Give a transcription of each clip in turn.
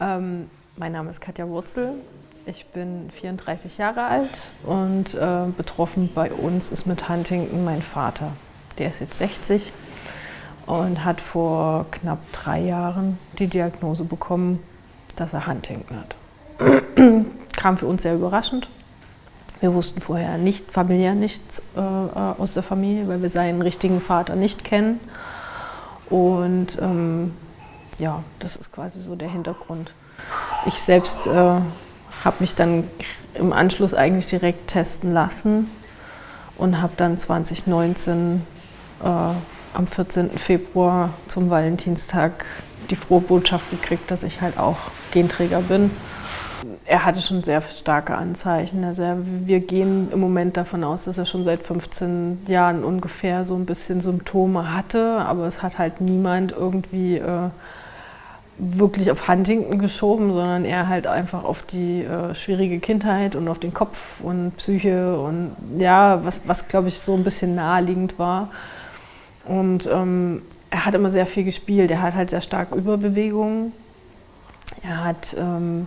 Ähm, mein Name ist Katja Wurzel. Ich bin 34 Jahre alt und äh, betroffen bei uns ist mit Huntington mein Vater. Der ist jetzt 60 und hat vor knapp drei Jahren die Diagnose bekommen, dass er Huntington hat. Kam für uns sehr überraschend. Wir wussten vorher nicht, familiär nichts äh, aus der Familie, weil wir seinen richtigen Vater nicht kennen. Und ähm, ja, das ist quasi so der Hintergrund. Ich selbst äh, habe mich dann im Anschluss eigentlich direkt testen lassen und habe dann 2019 äh, am 14. Februar zum Valentinstag die frohe Botschaft gekriegt, dass ich halt auch Genträger bin. Er hatte schon sehr starke Anzeichen. Also wir gehen im Moment davon aus, dass er schon seit 15 Jahren ungefähr so ein bisschen Symptome hatte, aber es hat halt niemand irgendwie äh, wirklich auf Huntington geschoben, sondern eher halt einfach auf die äh, schwierige Kindheit und auf den Kopf und Psyche und ja, was, was glaube ich so ein bisschen naheliegend war. Und ähm, er hat immer sehr viel gespielt. Er hat halt sehr stark Überbewegungen. Er hat, ähm,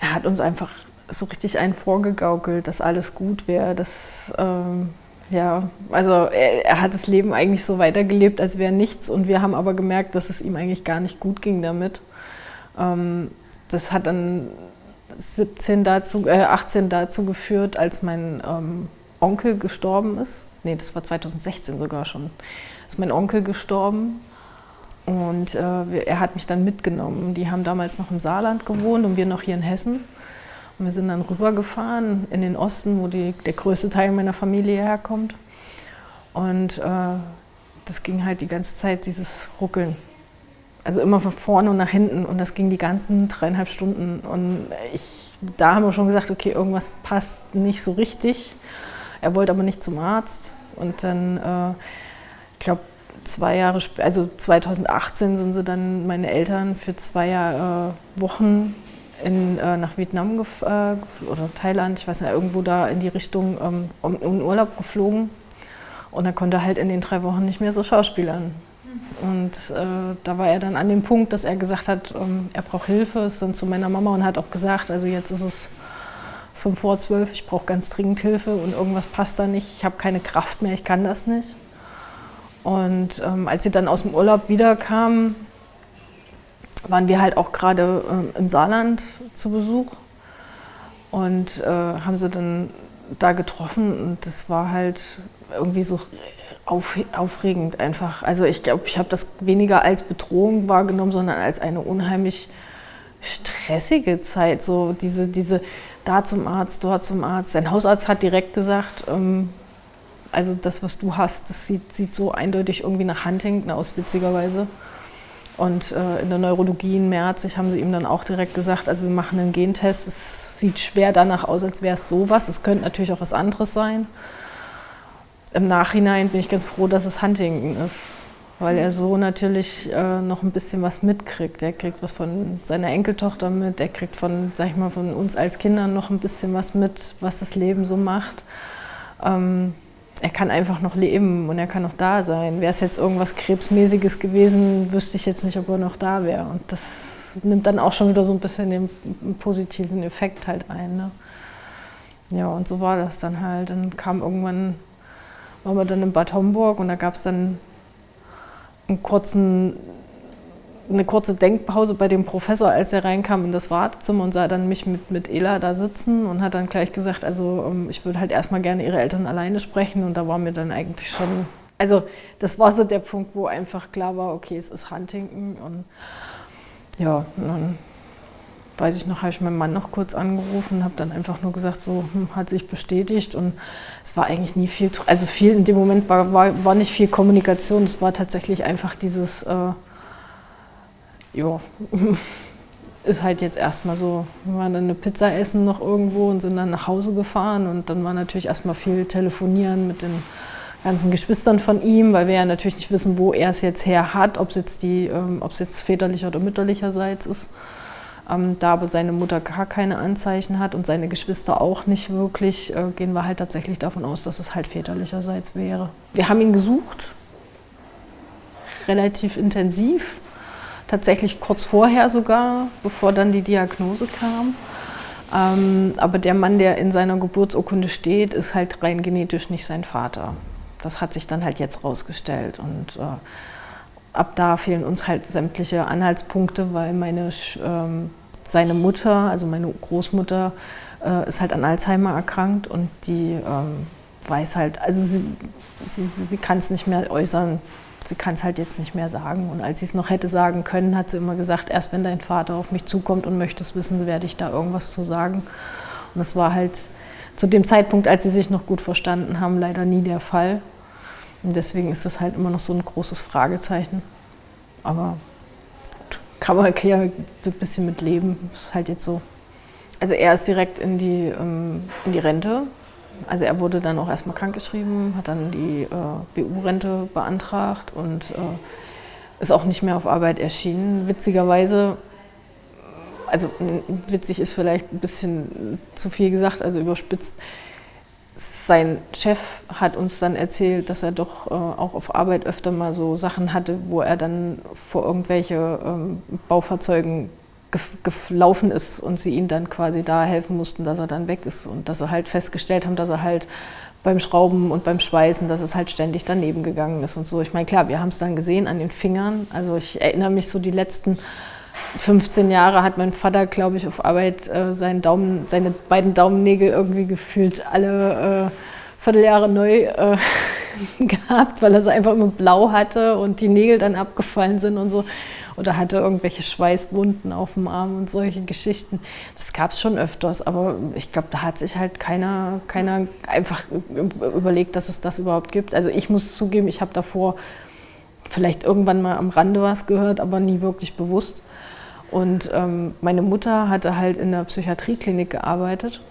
er hat uns einfach so richtig einen vorgegaukelt, dass alles gut wäre, dass ähm, ja, also er, er, hat das Leben eigentlich so weitergelebt, als wäre nichts. Und wir haben aber gemerkt, dass es ihm eigentlich gar nicht gut ging damit. Ähm, das hat dann 17 dazu, äh, 18 dazu geführt, als mein ähm, Onkel gestorben ist. Nee, das war 2016 sogar schon. Ist mein Onkel gestorben und äh, er hat mich dann mitgenommen. Die haben damals noch im Saarland gewohnt und wir noch hier in Hessen. Und wir sind dann rübergefahren in den Osten, wo die, der größte Teil meiner Familie herkommt. Und äh, das ging halt die ganze Zeit, dieses Ruckeln. Also immer von vorne und nach hinten. Und das ging die ganzen dreieinhalb Stunden. Und ich, da haben wir schon gesagt, okay, irgendwas passt nicht so richtig. Er wollte aber nicht zum Arzt. Und dann, äh, ich glaube, zwei Jahre später, also 2018 sind sie dann meine Eltern für zwei äh, Wochen in, äh, nach Vietnam äh, oder Thailand, ich weiß nicht, irgendwo da in die Richtung ähm, um, in Urlaub geflogen. Und er konnte halt in den drei Wochen nicht mehr so schauspielern. Und äh, da war er dann an dem Punkt, dass er gesagt hat, ähm, er braucht Hilfe, ist dann zu meiner Mama und hat auch gesagt, also jetzt ist es fünf vor zwölf, ich brauche ganz dringend Hilfe und irgendwas passt da nicht, ich habe keine Kraft mehr, ich kann das nicht. Und ähm, als sie dann aus dem Urlaub wiederkam, waren wir halt auch gerade äh, im Saarland zu Besuch und äh, haben sie dann da getroffen und das war halt irgendwie so auf, aufregend einfach. Also ich glaube, ich habe das weniger als Bedrohung wahrgenommen, sondern als eine unheimlich stressige Zeit. So diese, diese da zum Arzt, dort zum Arzt. Sein Hausarzt hat direkt gesagt, ähm, also das, was du hast, das sieht, sieht so eindeutig irgendwie nach Huntington aus, witzigerweise. Und äh, in der Neurologie in März haben sie ihm dann auch direkt gesagt, also wir machen einen Gentest, es sieht schwer danach aus, als wäre es sowas. Es könnte natürlich auch was anderes sein. Im Nachhinein bin ich ganz froh, dass es Huntington ist, weil er so natürlich äh, noch ein bisschen was mitkriegt. Er kriegt was von seiner Enkeltochter mit, er kriegt von, sag ich mal, von uns als Kindern noch ein bisschen was mit, was das Leben so macht. Ähm, er kann einfach noch leben und er kann noch da sein. Wäre es jetzt irgendwas Krebsmäßiges gewesen, wüsste ich jetzt nicht, ob er noch da wäre. Und das nimmt dann auch schon wieder so ein bisschen den positiven Effekt halt ein. Ne? Ja, und so war das dann halt. Dann kam irgendwann, waren wir dann in Bad Homburg und da gab es dann einen kurzen eine kurze Denkpause bei dem Professor, als er reinkam in das Wartezimmer und sah dann mich mit, mit Ela da sitzen und hat dann gleich gesagt, also ähm, ich würde halt erstmal gerne ihre Eltern alleine sprechen. Und da war mir dann eigentlich schon, also das war so der Punkt, wo einfach klar war, okay, es ist Huntington und ja, dann weiß ich noch, habe ich meinen Mann noch kurz angerufen, habe dann einfach nur gesagt, so hm, hat sich bestätigt. Und es war eigentlich nie viel, also viel in dem Moment war, war, war nicht viel Kommunikation, es war tatsächlich einfach dieses, äh, ja, ist halt jetzt erstmal so. Wir waren dann eine Pizza essen noch irgendwo und sind dann nach Hause gefahren und dann war natürlich erstmal viel telefonieren mit den ganzen Geschwistern von ihm, weil wir ja natürlich nicht wissen, wo er es jetzt her hat, ob es jetzt, die, ähm, jetzt väterlicher oder mütterlicherseits ist. Ähm, da aber seine Mutter gar keine Anzeichen hat und seine Geschwister auch nicht wirklich, äh, gehen wir halt tatsächlich davon aus, dass es halt väterlicherseits wäre. Wir haben ihn gesucht, relativ intensiv tatsächlich kurz vorher sogar, bevor dann die Diagnose kam. Ähm, aber der Mann, der in seiner Geburtsurkunde steht, ist halt rein genetisch nicht sein Vater. Das hat sich dann halt jetzt rausgestellt. Und äh, ab da fehlen uns halt sämtliche Anhaltspunkte, weil meine, ähm, seine Mutter, also meine Großmutter, äh, ist halt an Alzheimer erkrankt und die ähm, weiß halt, also sie, sie, sie kann es nicht mehr äußern, sie kann es halt jetzt nicht mehr sagen. Und als sie es noch hätte sagen können, hat sie immer gesagt, erst wenn dein Vater auf mich zukommt und möchte es wissen, werde ich da irgendwas zu sagen. Und das war halt zu dem Zeitpunkt, als sie sich noch gut verstanden haben, leider nie der Fall. Und deswegen ist das halt immer noch so ein großes Fragezeichen. Aber kann man ja ein bisschen mit leben. Ist halt jetzt so. Also er ist direkt in die, ähm, in die Rente. Also er wurde dann auch erstmal krankgeschrieben, hat dann die äh, BU-Rente beantragt und äh, ist auch nicht mehr auf Arbeit erschienen. Witzigerweise, also witzig ist vielleicht ein bisschen zu viel gesagt, also überspitzt, sein Chef hat uns dann erzählt, dass er doch äh, auch auf Arbeit öfter mal so Sachen hatte, wo er dann vor irgendwelche ähm, Baufahrzeugen gelaufen ist und sie ihm dann quasi da helfen mussten, dass er dann weg ist und dass sie halt festgestellt haben, dass er halt beim Schrauben und beim Schweißen, dass es halt ständig daneben gegangen ist und so. Ich meine, klar, wir haben es dann gesehen an den Fingern. Also ich erinnere mich so die letzten 15 Jahre hat mein Vater, glaube ich, auf Arbeit äh, seinen Daumen, seine beiden Daumennägel irgendwie gefühlt alle äh, Vierteljahre neu äh, gehabt, weil er sie einfach immer blau hatte und die Nägel dann abgefallen sind und so. Oder hatte irgendwelche Schweißwunden auf dem Arm und solche Geschichten. Das gab es schon öfters, aber ich glaube, da hat sich halt keiner, keiner einfach überlegt, dass es das überhaupt gibt. Also ich muss zugeben, ich habe davor vielleicht irgendwann mal am Rande was gehört, aber nie wirklich bewusst. Und ähm, meine Mutter hatte halt in der Psychiatrieklinik gearbeitet,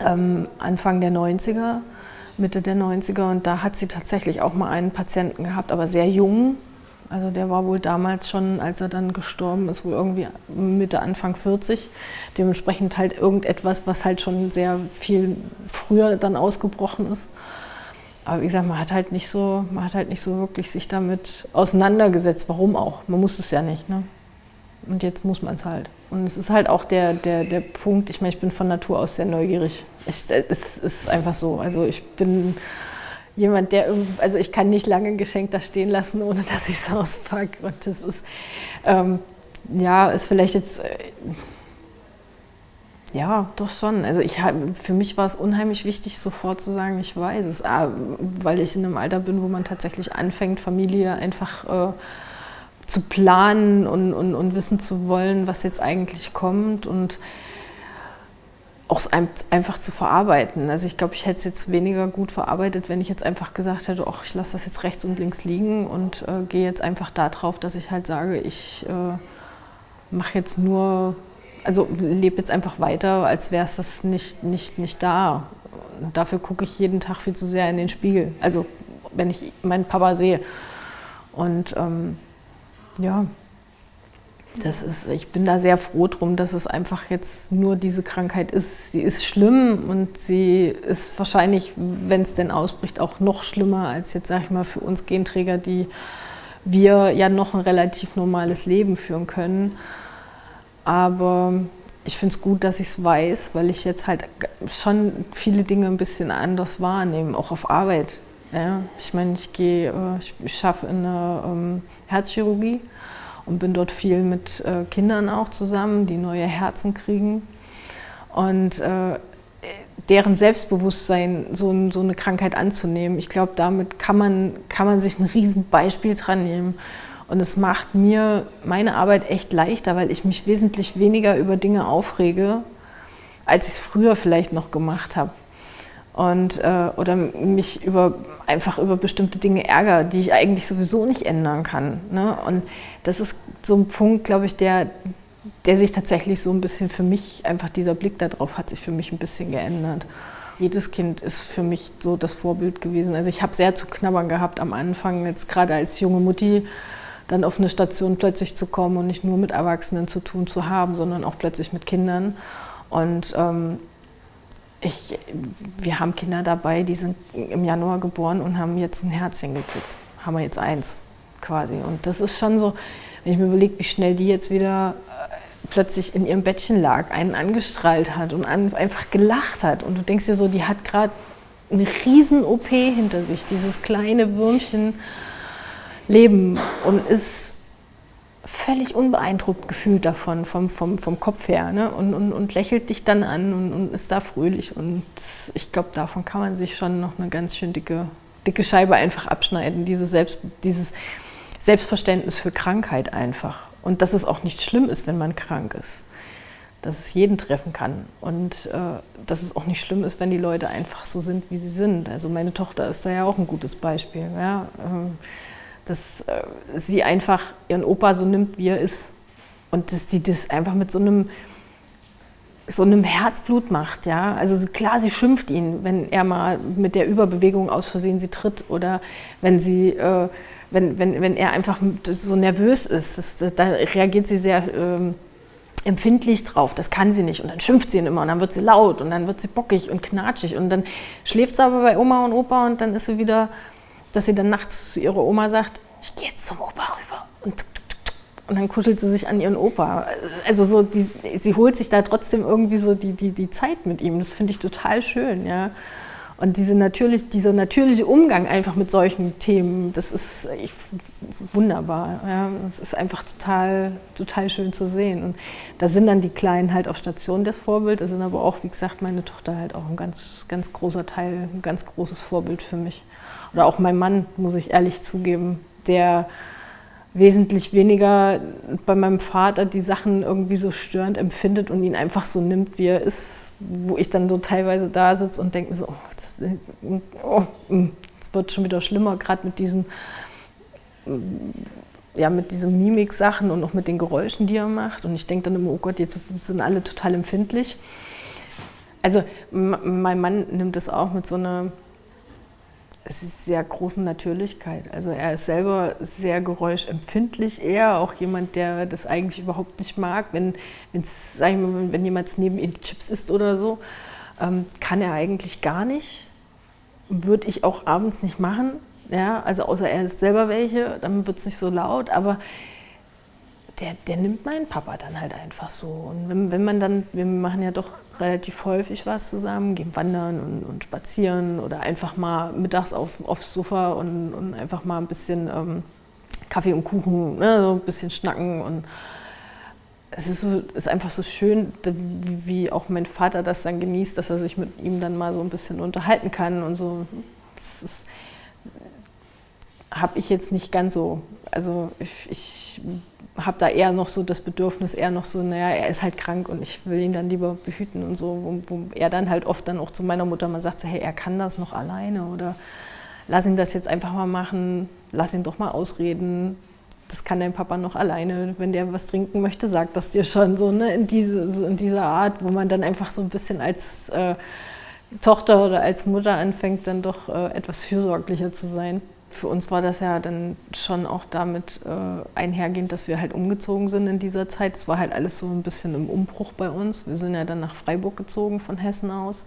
ähm, Anfang der 90er, Mitte der 90er. Und da hat sie tatsächlich auch mal einen Patienten gehabt, aber sehr jung. Also der war wohl damals schon, als er dann gestorben ist, wohl irgendwie Mitte, Anfang 40. Dementsprechend halt irgendetwas, was halt schon sehr viel früher dann ausgebrochen ist. Aber wie gesagt, man hat halt nicht so, man hat halt nicht so wirklich sich damit auseinandergesetzt. Warum auch? Man muss es ja nicht. Ne? Und jetzt muss man es halt. Und es ist halt auch der, der, der Punkt, ich meine, ich bin von Natur aus sehr neugierig. Ich, es ist einfach so. Also ich bin jemand, der, also ich kann nicht lange ein Geschenk da stehen lassen, ohne dass ich es auspacke. Und das ist, ähm, ja, ist vielleicht jetzt, äh, ja, doch schon. Also ich, für mich war es unheimlich wichtig, sofort zu sagen, ich weiß es, ah, weil ich in einem Alter bin, wo man tatsächlich anfängt, Familie einfach... Äh, zu planen und, und, und wissen zu wollen, was jetzt eigentlich kommt und auch einfach zu verarbeiten. Also ich glaube, ich hätte es jetzt weniger gut verarbeitet, wenn ich jetzt einfach gesagt hätte, ach, ich lasse das jetzt rechts und links liegen und äh, gehe jetzt einfach darauf, dass ich halt sage, ich äh, mache jetzt nur, also lebe jetzt einfach weiter, als wäre es das nicht, nicht, nicht da. Und dafür gucke ich jeden Tag viel zu sehr in den Spiegel. Also wenn ich meinen Papa sehe. Und ähm, ja, das ist, ich bin da sehr froh drum, dass es einfach jetzt nur diese Krankheit ist. Sie ist schlimm und sie ist wahrscheinlich, wenn es denn ausbricht, auch noch schlimmer als jetzt, sag ich mal, für uns Genträger, die wir ja noch ein relativ normales Leben führen können. Aber ich finde es gut, dass ich es weiß, weil ich jetzt halt schon viele Dinge ein bisschen anders wahrnehme, auch auf Arbeit. Ja, ich meine, ich gehe, äh, ich schaffe in der ähm, Herzchirurgie und bin dort viel mit äh, Kindern auch zusammen, die neue Herzen kriegen. Und äh, deren Selbstbewusstsein, so, so, eine Krankheit anzunehmen, ich glaube, damit kann man, kann man sich ein Riesenbeispiel dran nehmen. Und es macht mir meine Arbeit echt leichter, weil ich mich wesentlich weniger über Dinge aufrege, als ich es früher vielleicht noch gemacht habe und, äh, oder mich über, einfach über bestimmte Dinge ärgere, die ich eigentlich sowieso nicht ändern kann. Ne? Und das ist so ein Punkt, glaube ich, der, der sich tatsächlich so ein bisschen für mich, einfach dieser Blick darauf hat sich für mich ein bisschen geändert. Jedes Kind ist für mich so das Vorbild gewesen. Also ich habe sehr zu knabbern gehabt am Anfang, jetzt gerade als junge Mutti, dann auf eine Station plötzlich zu kommen und nicht nur mit Erwachsenen zu tun zu haben, sondern auch plötzlich mit Kindern. Und ähm, ich, wir haben Kinder dabei, die sind im Januar geboren und haben jetzt ein Herzchen gekriegt. Haben wir jetzt eins quasi. Und das ist schon so, wenn ich mir überlege, wie schnell die jetzt wieder äh, plötzlich in ihrem Bettchen lag, einen angestrahlt hat und einfach gelacht hat. Und du denkst dir so, die hat gerade eine riesen OP hinter sich, dieses kleine Würmchen leben und ist völlig unbeeindruckt gefühlt davon, vom, vom, vom Kopf her. Ne? Und, und, und lächelt dich dann an und, und ist da fröhlich. Und ich glaube, davon kann man sich schon noch eine ganz schön dicke, dicke Scheibe einfach abschneiden. Diese Selbst, dieses Selbstverständnis für Krankheit einfach. Und dass es auch nicht schlimm ist, wenn man krank ist. Dass es jeden treffen kann. Und äh, dass es auch nicht schlimm ist, wenn die Leute einfach so sind, wie sie sind. Also meine Tochter ist da ja auch ein gutes Beispiel. Ja? Ähm, dass äh, sie einfach ihren Opa so nimmt, wie er ist. Und dass die das einfach mit so einem, so einem Herzblut macht. Ja? Also klar, sie schimpft ihn, wenn er mal mit der Überbewegung aus Versehen sie tritt oder wenn, sie, äh, wenn, wenn, wenn er einfach so nervös ist. Das, da reagiert sie sehr äh, empfindlich drauf. Das kann sie nicht. Und dann schimpft sie ihn immer und dann wird sie laut und dann wird sie bockig und knatschig. Und dann schläft sie aber bei Oma und Opa und dann ist sie wieder dass sie dann nachts zu ihrer Oma sagt, ich gehe jetzt zum Opa rüber. Und, und dann kuschelt sie sich an ihren Opa. Also so, die, sie holt sich da trotzdem irgendwie so die, die, die Zeit mit ihm. Das finde ich total schön, ja. Und diese natürlich, dieser natürliche Umgang einfach mit solchen Themen, das ist, ich, wunderbar. Ja. Das ist einfach total, total schön zu sehen. Und da sind dann die Kleinen halt auf Station das Vorbild. Da sind aber auch, wie gesagt, meine Tochter halt auch ein ganz, ganz großer Teil, ein ganz großes Vorbild für mich. Oder auch mein Mann, muss ich ehrlich zugeben, der wesentlich weniger bei meinem Vater die Sachen irgendwie so störend empfindet und ihn einfach so nimmt, wie er ist, wo ich dann so teilweise da sitze und denke mir so, oh, das, oh, das wird schon wieder schlimmer, gerade mit diesen ja, mit diesen Mimik-Sachen und auch mit den Geräuschen, die er macht. Und ich denke dann immer, oh Gott, jetzt sind alle total empfindlich. Also mein Mann nimmt das auch mit so einer es ist sehr großen Natürlichkeit. Also er ist selber sehr geräuschempfindlich, eher auch jemand, der das eigentlich überhaupt nicht mag. Wenn, mal, wenn jemand neben ihm Chips isst oder so, ähm, kann er eigentlich gar nicht. Würde ich auch abends nicht machen. Ja, also außer er isst selber welche, dann wird es nicht so laut. Aber der, der nimmt meinen Papa dann halt einfach so. Und wenn, wenn man dann, wir machen ja doch relativ häufig was zusammen, gehen wandern und, und spazieren oder einfach mal mittags auf, aufs Sofa und, und einfach mal ein bisschen ähm, Kaffee und Kuchen, ne, so ein bisschen schnacken und es ist, so, ist einfach so schön, wie auch mein Vater das dann genießt, dass er sich mit ihm dann mal so ein bisschen unterhalten kann und so. Das habe ich jetzt nicht ganz so. Also ich, ich habe da eher noch so das Bedürfnis, eher noch so, naja, er ist halt krank und ich will ihn dann lieber behüten und so, wo, wo er dann halt oft dann auch zu meiner Mutter mal sagt, so, hey, er kann das noch alleine oder lass ihn das jetzt einfach mal machen, lass ihn doch mal ausreden, das kann dein Papa noch alleine, wenn der was trinken möchte, sagt das dir schon so, ne, in, diese, in dieser Art, wo man dann einfach so ein bisschen als äh, Tochter oder als Mutter anfängt, dann doch äh, etwas fürsorglicher zu sein für uns war das ja dann schon auch damit äh, einhergehend, dass wir halt umgezogen sind in dieser Zeit. Es war halt alles so ein bisschen im Umbruch bei uns. Wir sind ja dann nach Freiburg gezogen von Hessen aus.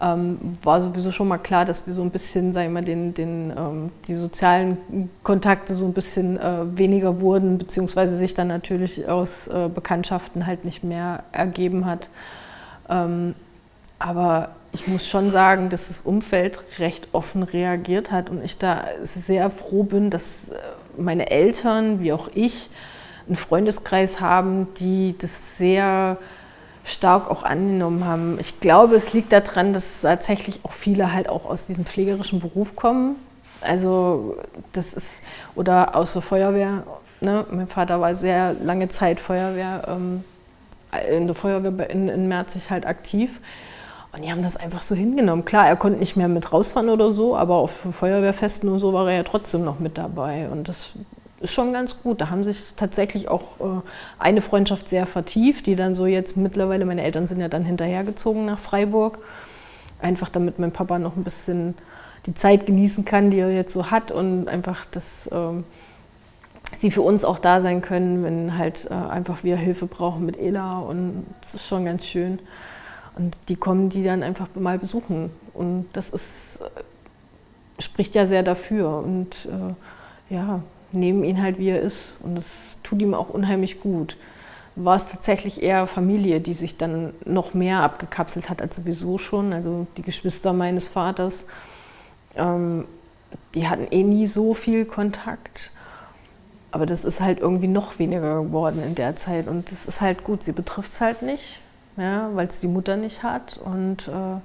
Ähm, war sowieso schon mal klar, dass wir so ein bisschen, sagen wir mal, den, den, ähm, die sozialen Kontakte so ein bisschen äh, weniger wurden, beziehungsweise sich dann natürlich aus äh, Bekanntschaften halt nicht mehr ergeben hat. Ähm, aber ich muss schon sagen, dass das Umfeld recht offen reagiert hat und ich da sehr froh bin, dass äh, meine Eltern wie auch ich einen Freundeskreis haben, die das sehr stark auch angenommen haben. Ich glaube, es liegt daran, dass tatsächlich auch viele halt auch aus diesem pflegerischen Beruf kommen. Also das ist, oder aus der Feuerwehr. Ne? Mein Vater war sehr lange Zeit Feuerwehr, ähm, in der Feuerwehr in, in Merzig halt aktiv. Und die haben das einfach so hingenommen. Klar, er konnte nicht mehr mit rausfahren oder so, aber auf Feuerwehrfesten und so war er ja trotzdem noch mit dabei. Und das ist schon ganz gut. Da haben sich tatsächlich auch äh, eine Freundschaft sehr vertieft, die dann so jetzt mittlerweile, meine Eltern sind ja dann hinterhergezogen nach Freiburg. Einfach damit mein Papa noch ein bisschen die Zeit genießen kann, die er jetzt so hat und einfach, dass äh, sie für uns auch da sein können, wenn halt äh, einfach wir Hilfe brauchen mit Ela und das ist schon ganz schön. Und die kommen die dann einfach mal besuchen. Und das ist, äh, spricht ja sehr dafür. Und äh, ja, nehmen ihn halt, wie er ist. Und das tut ihm auch unheimlich gut. War es tatsächlich eher Familie, die sich dann noch mehr abgekapselt hat als sowieso schon. Also die Geschwister meines Vaters, ähm, die hatten eh nie so viel Kontakt. Aber das ist halt irgendwie noch weniger geworden in der Zeit. Und das ist halt gut, sie betrifft es halt nicht, ja, weil es die Mutter nicht hat. Und äh,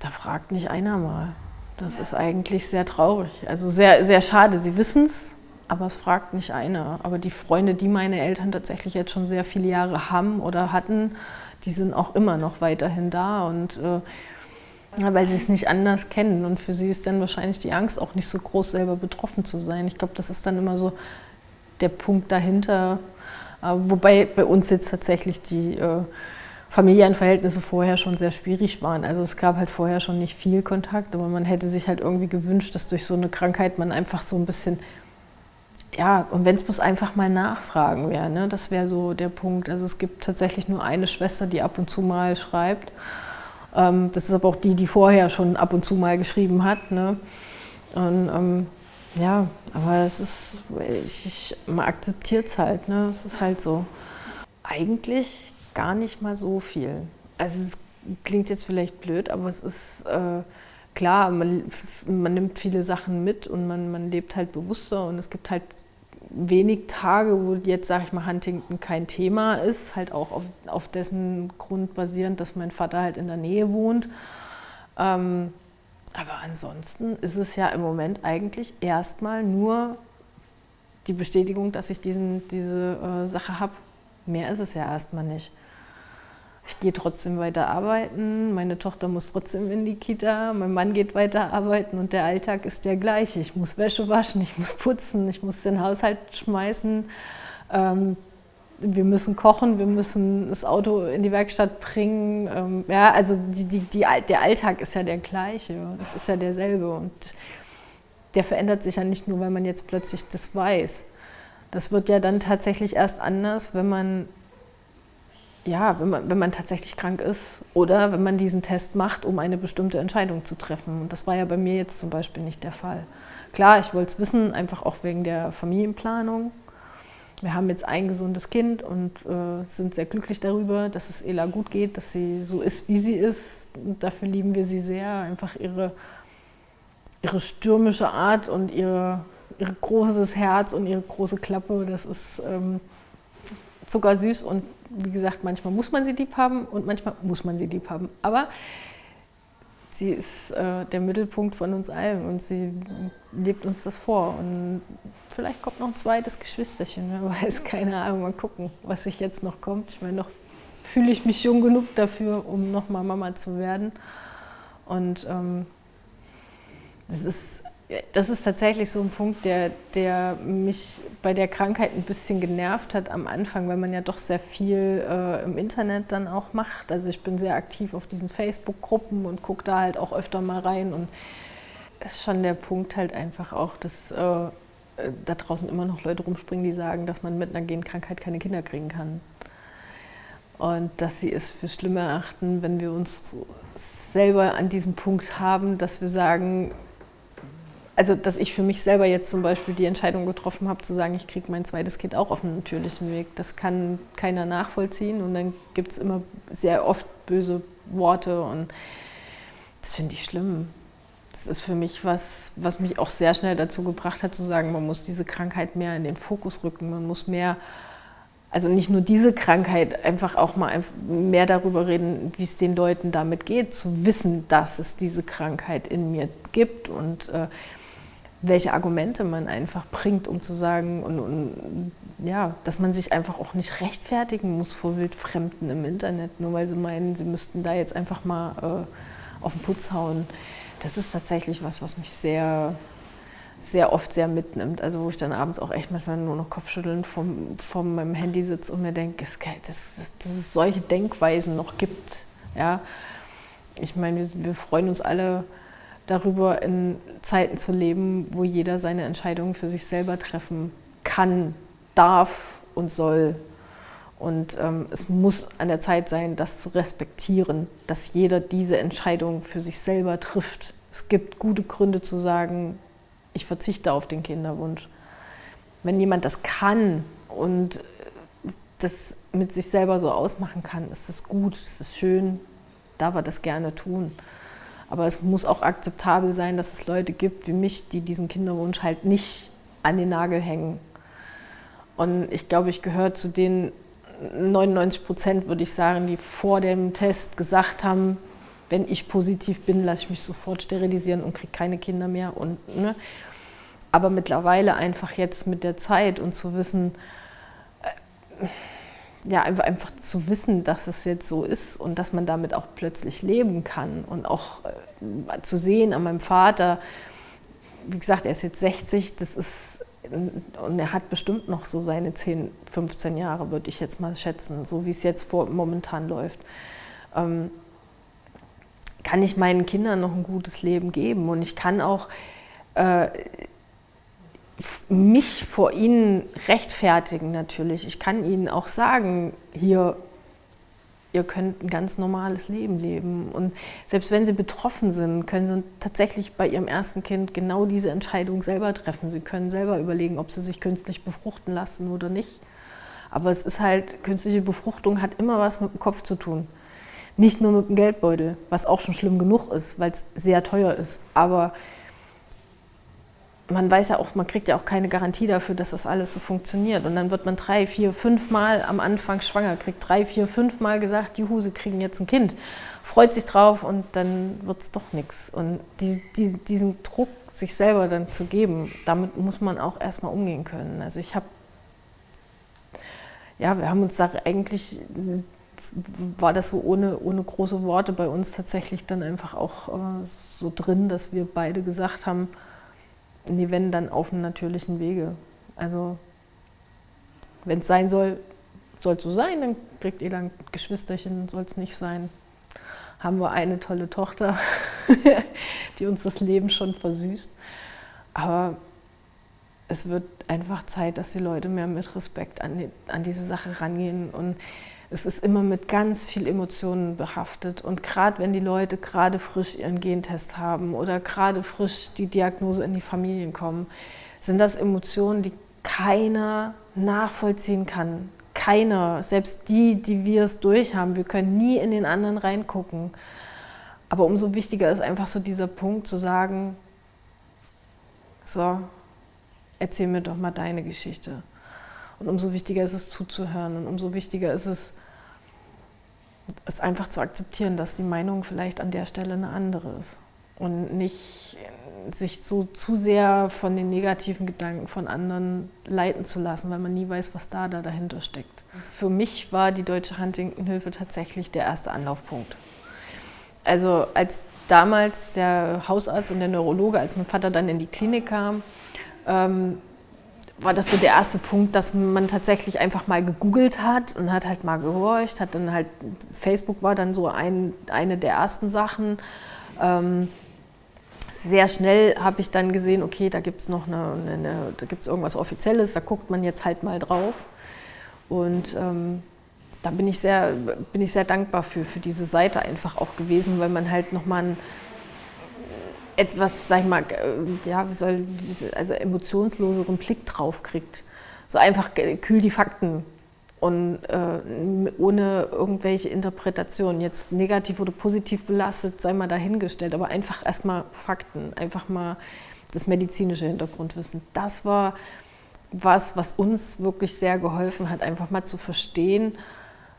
da fragt nicht einer mal. Das ist eigentlich sehr traurig. Also sehr, sehr schade. Sie wissen es, aber es fragt nicht einer. Aber die Freunde, die meine Eltern tatsächlich jetzt schon sehr viele Jahre haben oder hatten, die sind auch immer noch weiterhin da. Und äh, weil sie es nicht anders kennen. Und für sie ist dann wahrscheinlich die Angst auch nicht so groß, selber betroffen zu sein. Ich glaube, das ist dann immer so der Punkt dahinter. Äh, wobei bei uns jetzt tatsächlich die äh, familiären Verhältnisse vorher schon sehr schwierig waren. Also es gab halt vorher schon nicht viel Kontakt, aber man hätte sich halt irgendwie gewünscht, dass durch so eine Krankheit man einfach so ein bisschen, ja, und wenn es bloß einfach mal nachfragen wäre, ne? das wäre so der Punkt. Also es gibt tatsächlich nur eine Schwester, die ab und zu mal schreibt. Ähm, das ist aber auch die, die vorher schon ab und zu mal geschrieben hat. Ne? Und ähm, ja, aber es ist, ich, ich, man akzeptiert es halt, ne? es ist halt so. Eigentlich gar nicht mal so viel. Also es klingt jetzt vielleicht blöd, aber es ist äh, klar, man, man, nimmt viele Sachen mit und man, man lebt halt bewusster und es gibt halt wenig Tage, wo jetzt, sage ich mal, Huntington kein Thema ist, halt auch auf, auf, dessen Grund basierend, dass mein Vater halt in der Nähe wohnt. Ähm, aber ansonsten ist es ja im Moment eigentlich erstmal nur die Bestätigung, dass ich diesen, diese äh, Sache habe. Mehr ist es ja erstmal nicht ich gehe trotzdem weiter arbeiten, meine Tochter muss trotzdem in die Kita, mein Mann geht weiter arbeiten und der Alltag ist der gleiche. Ich muss Wäsche waschen, ich muss putzen, ich muss den Haushalt schmeißen, ähm, wir müssen kochen, wir müssen das Auto in die Werkstatt bringen. Ähm, ja, also die, die, die, der Alltag ist ja der gleiche, das ist ja derselbe und der verändert sich ja nicht nur, weil man jetzt plötzlich das weiß. Das wird ja dann tatsächlich erst anders, wenn man ja, wenn man, wenn man tatsächlich krank ist oder wenn man diesen Test macht, um eine bestimmte Entscheidung zu treffen. Und das war ja bei mir jetzt zum Beispiel nicht der Fall. Klar, ich wollte es wissen, einfach auch wegen der Familienplanung. Wir haben jetzt ein gesundes Kind und äh, sind sehr glücklich darüber, dass es Ela gut geht, dass sie so ist, wie sie ist. Und dafür lieben wir sie sehr. Einfach ihre, ihre stürmische Art und ihre, ihr großes Herz und ihre große Klappe, das ist ähm, zuckersüß und wie gesagt, manchmal muss man sie lieb haben und manchmal muss man sie lieb haben. Aber sie ist äh, der Mittelpunkt von uns allen und sie lebt uns das vor. Und vielleicht kommt noch ein zweites Geschwisterchen, wer weiß, keine Ahnung, mal gucken, was sich jetzt noch kommt. Ich meine, noch fühle ich mich jung genug dafür, um nochmal Mama zu werden. Und ähm, das ist das ist tatsächlich so ein Punkt, der, der mich bei der Krankheit ein bisschen genervt hat am Anfang, weil man ja doch sehr viel äh, im Internet dann auch macht. Also ich bin sehr aktiv auf diesen Facebook-Gruppen und gucke da halt auch öfter mal rein. Und ist schon der Punkt halt einfach auch, dass äh, da draußen immer noch Leute rumspringen, die sagen, dass man mit einer Genkrankheit keine Kinder kriegen kann. Und dass sie es für schlimm erachten, wenn wir uns selber an diesem Punkt haben, dass wir sagen, also dass ich für mich selber jetzt zum Beispiel die Entscheidung getroffen habe, zu sagen, ich kriege mein zweites Kind auch auf einem natürlichen Weg. Das kann keiner nachvollziehen und dann gibt es immer sehr oft böse Worte und das finde ich schlimm. Das ist für mich was, was mich auch sehr schnell dazu gebracht hat, zu sagen, man muss diese Krankheit mehr in den Fokus rücken, man muss mehr, also nicht nur diese Krankheit, einfach auch mal mehr darüber reden, wie es den Leuten damit geht, zu wissen, dass es diese Krankheit in mir gibt und äh, welche Argumente man einfach bringt, um zu sagen, und, und, ja, dass man sich einfach auch nicht rechtfertigen muss vor Wildfremden im Internet, nur weil sie meinen, sie müssten da jetzt einfach mal äh, auf den Putz hauen. Das ist tatsächlich was, was mich sehr, sehr oft sehr mitnimmt. Also wo ich dann abends auch echt manchmal nur noch Kopfschütteln vom, vom meinem Handy sitze und mir denke, dass, dass, dass es solche Denkweisen noch gibt. Ja? Ich meine, wir, wir freuen uns alle, darüber in Zeiten zu leben, wo jeder seine Entscheidungen für sich selber treffen kann, darf und soll. Und ähm, es muss an der Zeit sein, das zu respektieren, dass jeder diese Entscheidung für sich selber trifft. Es gibt gute Gründe zu sagen, ich verzichte auf den Kinderwunsch. Wenn jemand das kann und das mit sich selber so ausmachen kann, ist das gut, ist das schön, darf er das gerne tun. Aber es muss auch akzeptabel sein, dass es Leute gibt wie mich, die diesen Kinderwunsch halt nicht an den Nagel hängen. Und ich glaube, ich gehöre zu den 99 Prozent, würde ich sagen, die vor dem Test gesagt haben, wenn ich positiv bin, lasse ich mich sofort sterilisieren und kriege keine Kinder mehr. Und, ne? Aber mittlerweile einfach jetzt mit der Zeit und zu wissen, äh, ja, einfach, einfach zu wissen, dass es jetzt so ist und dass man damit auch plötzlich leben kann und auch äh, zu sehen an meinem Vater, wie gesagt, er ist jetzt 60, das ist, und er hat bestimmt noch so seine 10, 15 Jahre, würde ich jetzt mal schätzen, so wie es jetzt vor, momentan läuft. Ähm, kann ich meinen Kindern noch ein gutes Leben geben und ich kann auch äh, mich vor ihnen rechtfertigen natürlich. Ich kann ihnen auch sagen, hier, ihr könnt ein ganz normales Leben leben. Und selbst wenn sie betroffen sind, können sie tatsächlich bei ihrem ersten Kind genau diese Entscheidung selber treffen. Sie können selber überlegen, ob sie sich künstlich befruchten lassen oder nicht. Aber es ist halt, künstliche Befruchtung hat immer was mit dem Kopf zu tun. Nicht nur mit dem Geldbeutel, was auch schon schlimm genug ist, weil es sehr teuer ist. Aber man weiß ja auch, man kriegt ja auch keine Garantie dafür, dass das alles so funktioniert. Und dann wird man drei, vier, fünf Mal am Anfang schwanger, kriegt drei, vier, fünf Mal gesagt, juhu, sie kriegen jetzt ein Kind, freut sich drauf und dann wird es doch nichts. Und die, die, diesen Druck, sich selber dann zu geben, damit muss man auch erstmal umgehen können. Also ich habe, ja, wir haben uns da eigentlich, war das so ohne, ohne große Worte bei uns tatsächlich dann einfach auch äh, so drin, dass wir beide gesagt haben, Nee, wenn dann auf einem natürlichen Wege. Also wenn es sein soll, soll es so sein, dann kriegt ihr dann Geschwisterchen, soll es nicht sein. Haben wir eine tolle Tochter, die uns das Leben schon versüßt. Aber es wird einfach Zeit, dass die Leute mehr mit Respekt an, die, an diese Sache rangehen und es ist immer mit ganz viel Emotionen behaftet. Und gerade wenn die Leute gerade frisch ihren Gentest haben oder gerade frisch die Diagnose in die Familien kommen, sind das Emotionen, die keiner nachvollziehen kann. Keiner, selbst die, die wir es durchhaben. Wir können nie in den anderen reingucken. Aber umso wichtiger ist einfach so dieser Punkt zu sagen, so, erzähl mir doch mal deine Geschichte. Und umso wichtiger ist es zuzuhören und umso wichtiger ist es, es einfach zu akzeptieren, dass die Meinung vielleicht an der Stelle eine andere ist und nicht sich so zu sehr von den negativen Gedanken von anderen leiten zu lassen, weil man nie weiß, was da, da dahinter steckt. Für mich war die Deutsche Huntington-Hilfe tatsächlich der erste Anlaufpunkt. Also als damals der Hausarzt und der Neurologe, als mein Vater dann in die Klinik kam, ähm, war das so der erste Punkt, dass man tatsächlich einfach mal gegoogelt hat und hat halt mal gehorcht, hat dann halt, Facebook war dann so ein, eine der ersten Sachen. Ähm, sehr schnell habe ich dann gesehen, okay, da gibt es noch eine, eine, da gibt's irgendwas Offizielles, da guckt man jetzt halt mal drauf. Und ähm, da bin ich sehr, bin ich sehr dankbar für, für diese Seite einfach auch gewesen, weil man halt nochmal etwas, sag ich mal, äh, ja, wie soll, also emotionsloseren Blick drauf kriegt. So einfach kühl die Fakten und äh, ohne irgendwelche Interpretationen, jetzt negativ oder positiv belastet, sei mal dahingestellt, aber einfach erstmal Fakten, einfach mal das medizinische Hintergrundwissen. Das war was, was uns wirklich sehr geholfen hat, einfach mal zu verstehen,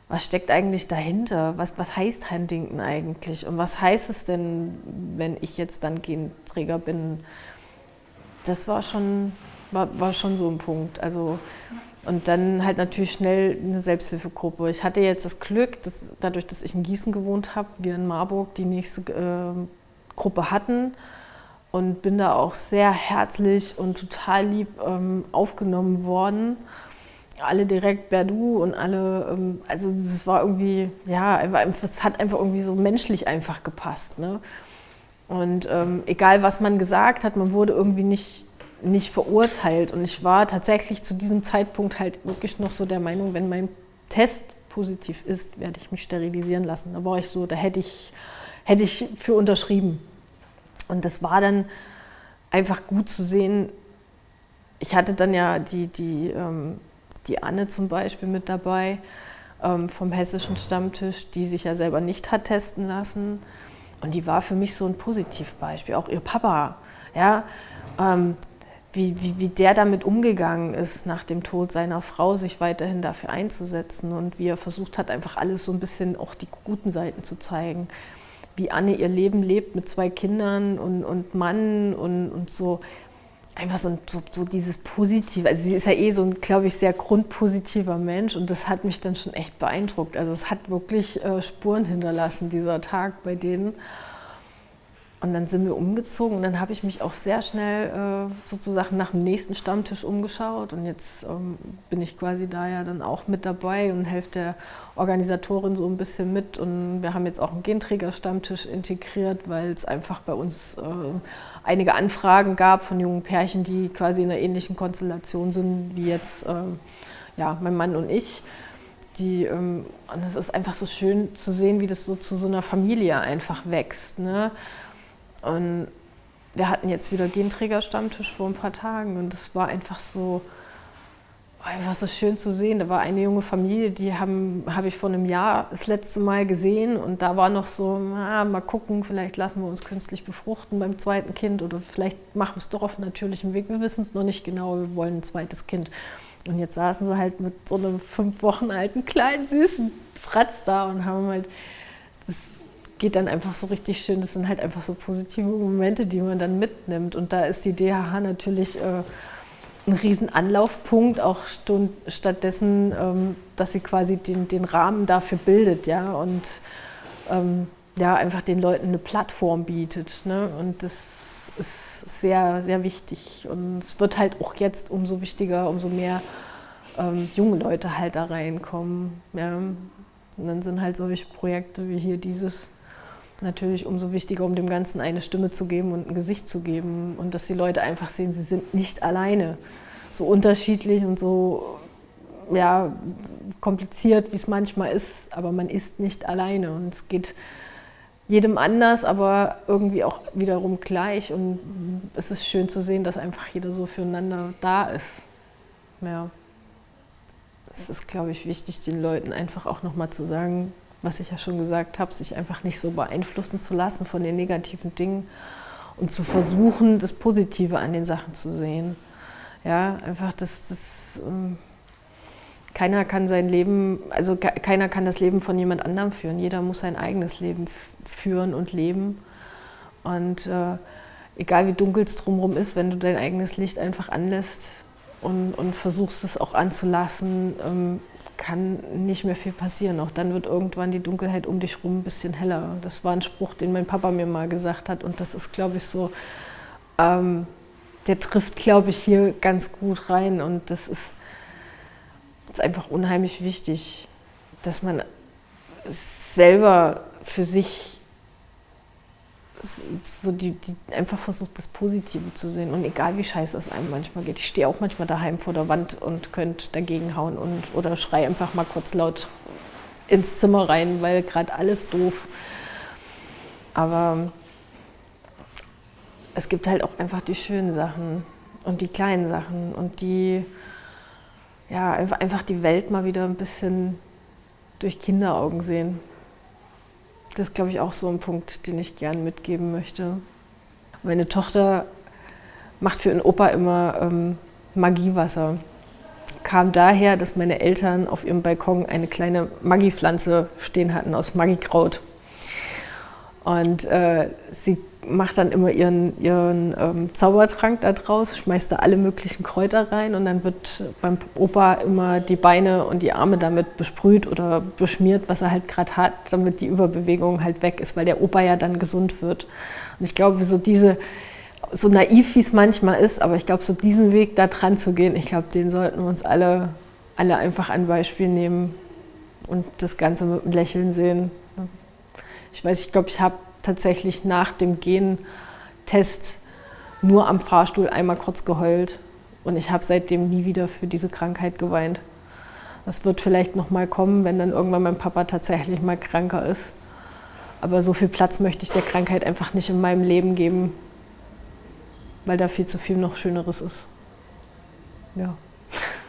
was steckt eigentlich dahinter? Was, was heißt Huntington eigentlich? Und was heißt es denn, wenn ich jetzt dann Genträger bin? Das war schon, war, war schon so ein Punkt. Also, und dann halt natürlich schnell eine Selbsthilfegruppe. Ich hatte jetzt das Glück, dass dadurch, dass ich in Gießen gewohnt habe, wir in Marburg die nächste äh, Gruppe hatten und bin da auch sehr herzlich und total lieb ähm, aufgenommen worden alle direkt Berdu und alle, ähm, also es war irgendwie, ja, es hat einfach irgendwie so menschlich einfach gepasst. Ne? Und ähm, egal, was man gesagt hat, man wurde irgendwie nicht, nicht verurteilt. Und ich war tatsächlich zu diesem Zeitpunkt halt wirklich noch so der Meinung, wenn mein Test positiv ist, werde ich mich sterilisieren lassen. Da war ich so, da hätte ich, hätte ich für unterschrieben. Und das war dann einfach gut zu sehen. Ich hatte dann ja die, die, ähm, die Anne zum Beispiel mit dabei ähm, vom hessischen Stammtisch, die sich ja selber nicht hat testen lassen. Und die war für mich so ein Positivbeispiel. Auch ihr Papa, ja, ähm, wie, wie, wie der damit umgegangen ist, nach dem Tod seiner Frau, sich weiterhin dafür einzusetzen und wie er versucht hat, einfach alles so ein bisschen auch die guten Seiten zu zeigen. Wie Anne ihr Leben lebt mit zwei Kindern und, und Mann und, und so einfach so, so, so, dieses Positive. Also sie ist ja eh so ein, glaube ich, sehr grundpositiver Mensch und das hat mich dann schon echt beeindruckt. Also es hat wirklich äh, Spuren hinterlassen, dieser Tag bei denen. Und dann sind wir umgezogen und dann habe ich mich auch sehr schnell äh, sozusagen nach dem nächsten Stammtisch umgeschaut. Und jetzt ähm, bin ich quasi da ja dann auch mit dabei und helfe der Organisatorin so ein bisschen mit. Und wir haben jetzt auch einen Genträger-Stammtisch integriert, weil es einfach bei uns äh, einige Anfragen gab von jungen Pärchen, die quasi in einer ähnlichen Konstellation sind wie jetzt äh, ja, mein Mann und ich. Die, ähm, und es ist einfach so schön zu sehen, wie das so zu so einer Familie einfach wächst. Ne? Und wir hatten jetzt wieder Genträger-Stammtisch vor ein paar Tagen und es war einfach so, einfach so schön zu sehen. Da war eine junge Familie, die habe hab ich vor einem Jahr das letzte Mal gesehen und da war noch so, ah, mal gucken, vielleicht lassen wir uns künstlich befruchten beim zweiten Kind oder vielleicht machen wir es doch auf natürlichem Weg. Wir wissen es noch nicht genau, wir wollen ein zweites Kind. Und jetzt saßen sie halt mit so einem fünf Wochen alten kleinen süßen Fratz da und haben halt, das geht dann einfach so richtig schön, das sind halt einfach so positive Momente, die man dann mitnimmt. Und da ist die DHH natürlich... Äh, ein riesen Anlaufpunkt, auch stattdessen, ähm, dass sie quasi den, den Rahmen dafür bildet, ja, und ähm, ja, einfach den Leuten eine Plattform bietet. Ne? Und das ist sehr, sehr wichtig. Und es wird halt auch jetzt umso wichtiger, umso mehr ähm, junge Leute halt da reinkommen. Ja. Und dann sind halt solche Projekte wie hier dieses natürlich umso wichtiger, um dem Ganzen eine Stimme zu geben und ein Gesicht zu geben und dass die Leute einfach sehen, sie sind nicht alleine. So unterschiedlich und so ja, kompliziert, wie es manchmal ist, aber man ist nicht alleine und es geht jedem anders, aber irgendwie auch wiederum gleich und es ist schön zu sehen, dass einfach jeder so füreinander da ist. Ja. Es ist, glaube ich, wichtig, den Leuten einfach auch nochmal zu sagen, was ich ja schon gesagt habe, sich einfach nicht so beeinflussen zu lassen von den negativen Dingen und zu versuchen, das Positive an den Sachen zu sehen. Ja, einfach das, das ähm, keiner kann sein Leben, also keiner kann das Leben von jemand anderem führen. Jeder muss sein eigenes Leben führen und leben. Und äh, egal wie dunkel es drumherum ist, wenn du dein eigenes Licht einfach anlässt und, und versuchst es auch anzulassen, ähm, kann nicht mehr viel passieren. Auch dann wird irgendwann die Dunkelheit um dich rum ein bisschen heller. Das war ein Spruch, den mein Papa mir mal gesagt hat. Und das ist, glaube ich, so, ähm, der trifft, glaube ich, hier ganz gut rein. Und das ist, ist einfach unheimlich wichtig, dass man selber für sich so die, die einfach versucht, das Positive zu sehen. Und egal wie scheiße es einem manchmal geht. Ich stehe auch manchmal daheim vor der Wand und könnte dagegen hauen und, oder schrei einfach mal kurz laut ins Zimmer rein, weil gerade alles doof. Aber es gibt halt auch einfach die schönen Sachen und die kleinen Sachen und die, ja, einfach die Welt mal wieder ein bisschen durch Kinderaugen sehen. Das ist, glaube ich, auch so ein Punkt, den ich gerne mitgeben möchte. Meine Tochter macht für ihren Opa immer ähm, Magiewasser. Kam daher, dass meine Eltern auf ihrem Balkon eine kleine Magiepflanze stehen hatten aus Magikraut. Und äh, sie macht dann immer ihren, ihren ähm, Zaubertrank da draus, schmeißt da alle möglichen Kräuter rein und dann wird beim Opa immer die Beine und die Arme damit besprüht oder beschmiert, was er halt gerade hat, damit die Überbewegung halt weg ist, weil der Opa ja dann gesund wird. Und ich glaube, so diese, so naiv wie es manchmal ist, aber ich glaube, so diesen Weg da dran zu gehen, ich glaube, den sollten wir uns alle, alle einfach ein Beispiel nehmen und das Ganze mit einem Lächeln sehen. Ich weiß, ich glaube, ich habe tatsächlich nach dem Gentest nur am Fahrstuhl einmal kurz geheult. Und ich habe seitdem nie wieder für diese Krankheit geweint. Das wird vielleicht noch mal kommen, wenn dann irgendwann mein Papa tatsächlich mal kranker ist. Aber so viel Platz möchte ich der Krankheit einfach nicht in meinem Leben geben. weil da viel zu viel noch Schöneres ist. Ja.